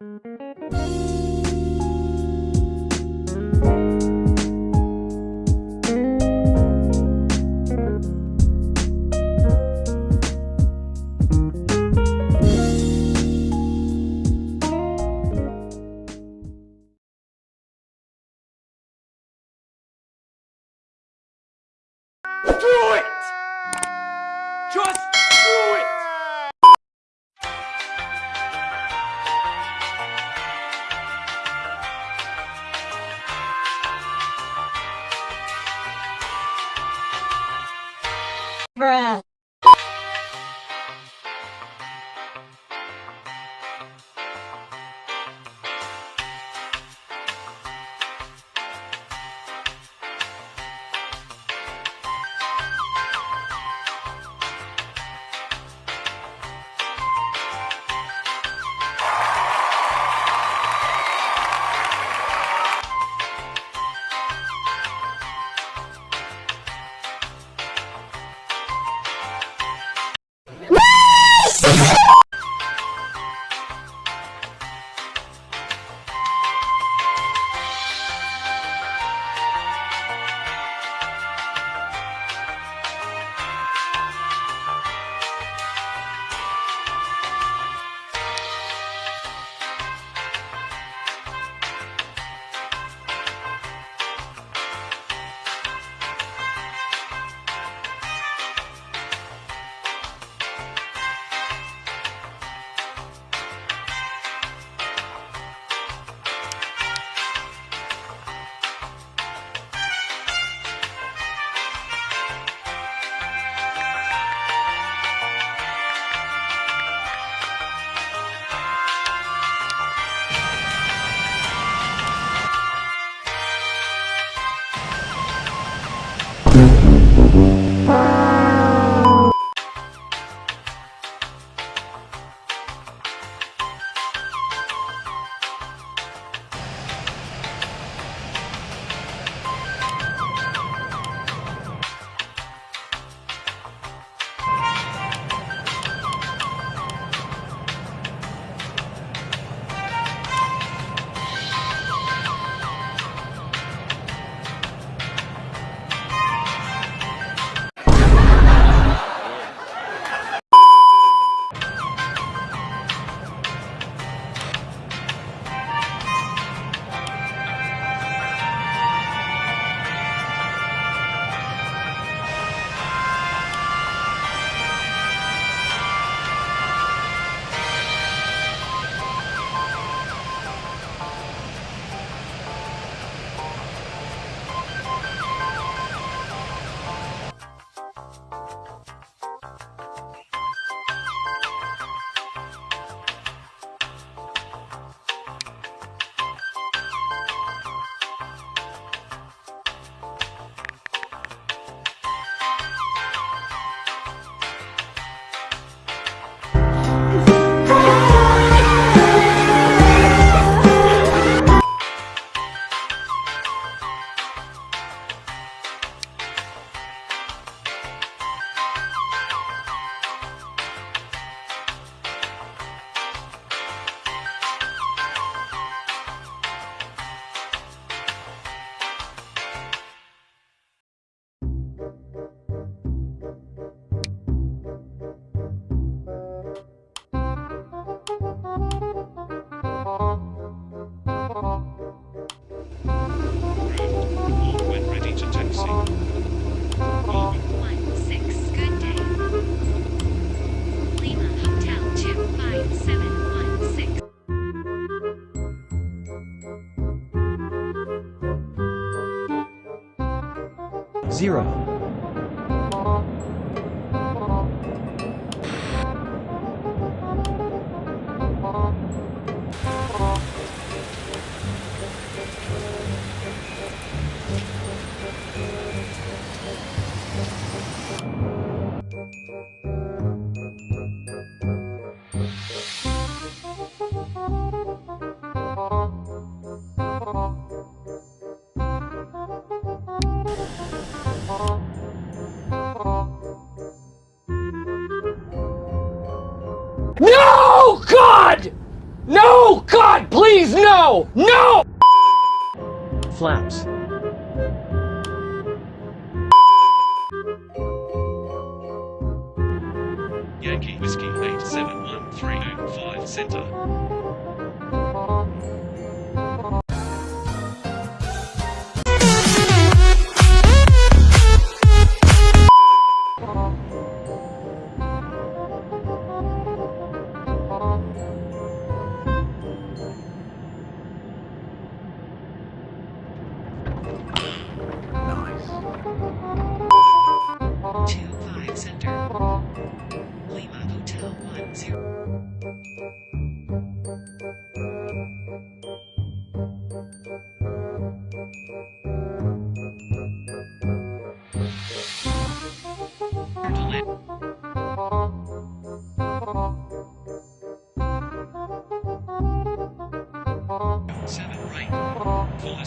Música 0 God! No! God, please, no! No! Flaps. Yankee Whiskey 871305 Center.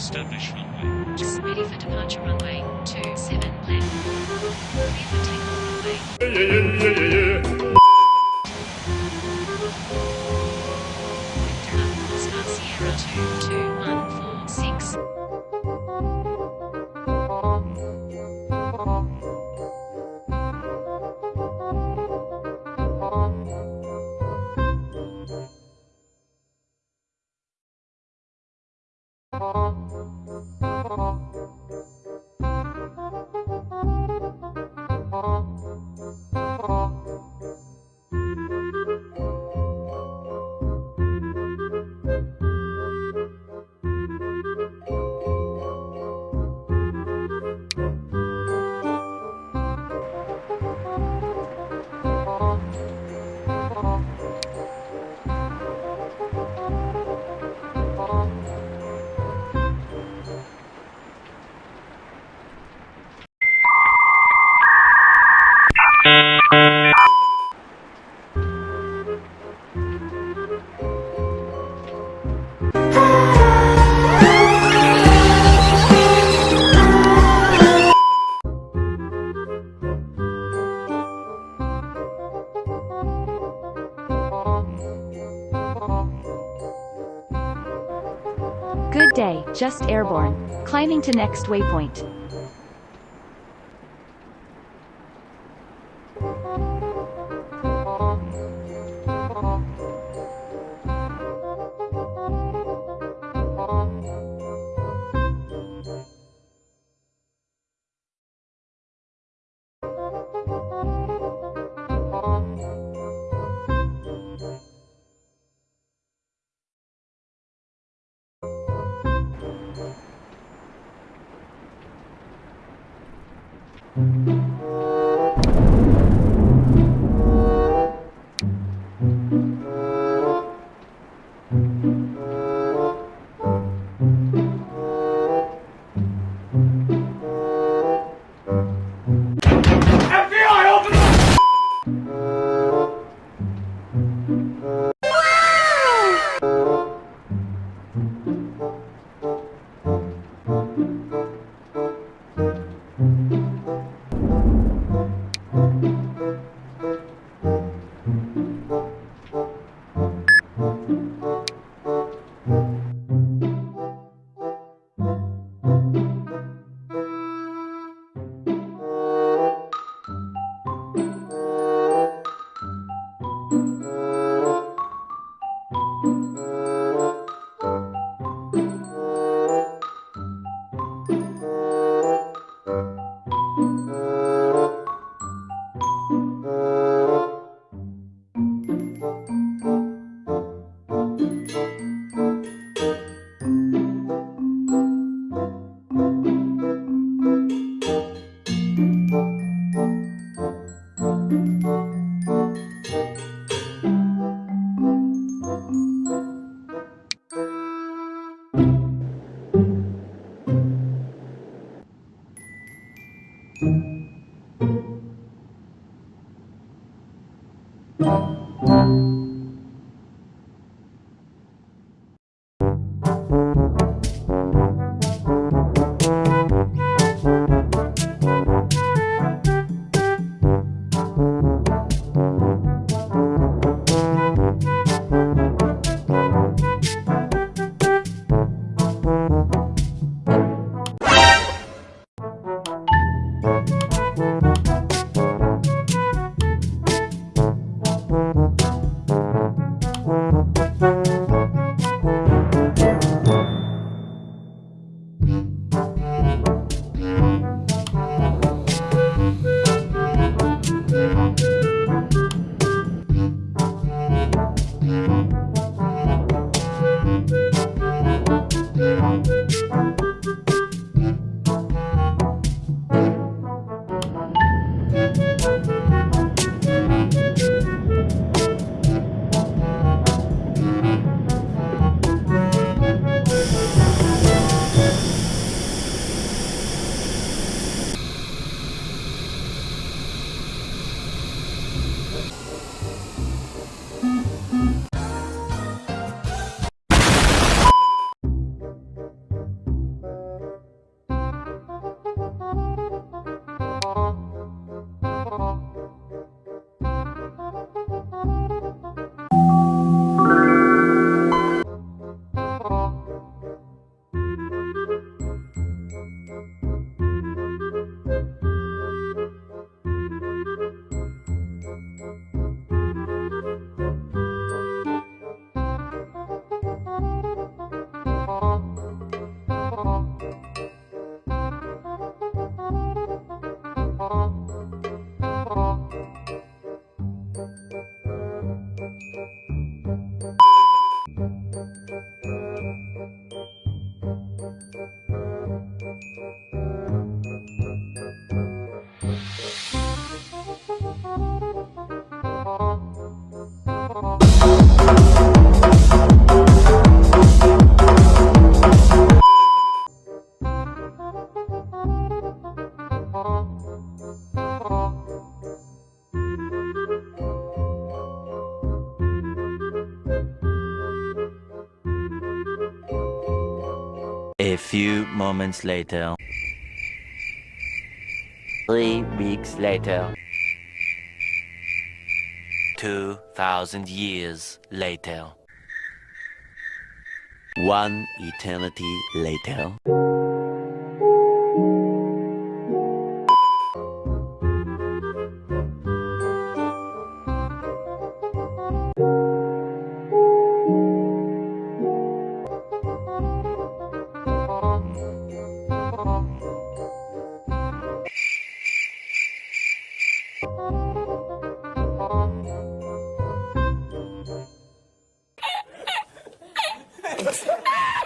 Establish runway. Ready for departure runway 27 left. Ready for takeoff runway. Yeah, yeah, yeah, yeah, yeah. Sierra 2, 2. Just airborne. Climbing to next waypoint. Moments later. Three weeks later. Two thousand years later. One eternity later. ああ!